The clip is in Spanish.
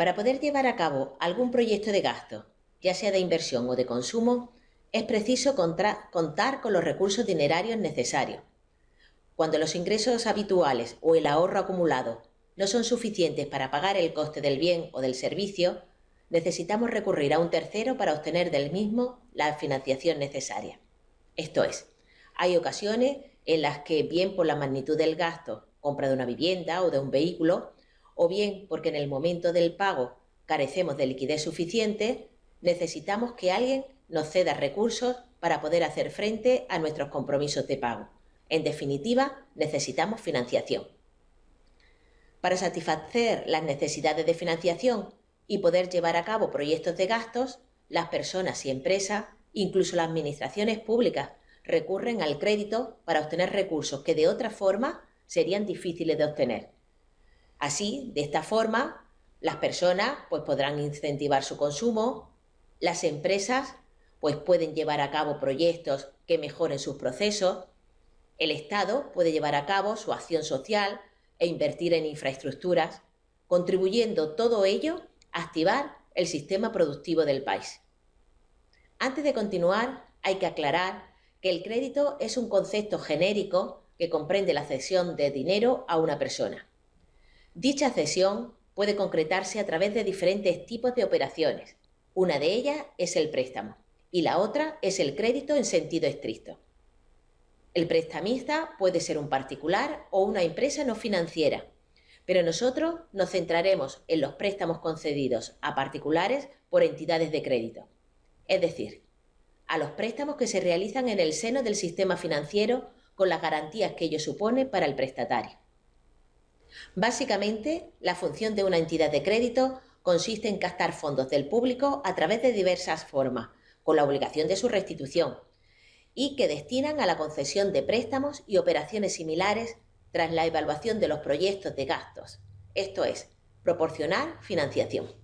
Para poder llevar a cabo algún proyecto de gasto, ya sea de inversión o de consumo, es preciso contar con los recursos dinerarios necesarios. Cuando los ingresos habituales o el ahorro acumulado no son suficientes para pagar el coste del bien o del servicio, necesitamos recurrir a un tercero para obtener del mismo la financiación necesaria. Esto es, hay ocasiones en las que, bien por la magnitud del gasto, compra de una vivienda o de un vehículo, o bien porque en el momento del pago carecemos de liquidez suficiente, necesitamos que alguien nos ceda recursos para poder hacer frente a nuestros compromisos de pago. En definitiva, necesitamos financiación. Para satisfacer las necesidades de financiación y poder llevar a cabo proyectos de gastos, las personas y empresas, incluso las administraciones públicas, recurren al crédito para obtener recursos que de otra forma serían difíciles de obtener. Así, de esta forma, las personas pues, podrán incentivar su consumo, las empresas pues, pueden llevar a cabo proyectos que mejoren sus procesos, el Estado puede llevar a cabo su acción social e invertir en infraestructuras, contribuyendo todo ello a activar el sistema productivo del país. Antes de continuar, hay que aclarar que el crédito es un concepto genérico que comprende la cesión de dinero a una persona. Dicha cesión puede concretarse a través de diferentes tipos de operaciones. Una de ellas es el préstamo y la otra es el crédito en sentido estricto. El prestamista puede ser un particular o una empresa no financiera, pero nosotros nos centraremos en los préstamos concedidos a particulares por entidades de crédito, es decir, a los préstamos que se realizan en el seno del sistema financiero con las garantías que ello supone para el prestatario. Básicamente, la función de una entidad de crédito consiste en captar fondos del público a través de diversas formas, con la obligación de su restitución, y que destinan a la concesión de préstamos y operaciones similares tras la evaluación de los proyectos de gastos, esto es, proporcionar financiación.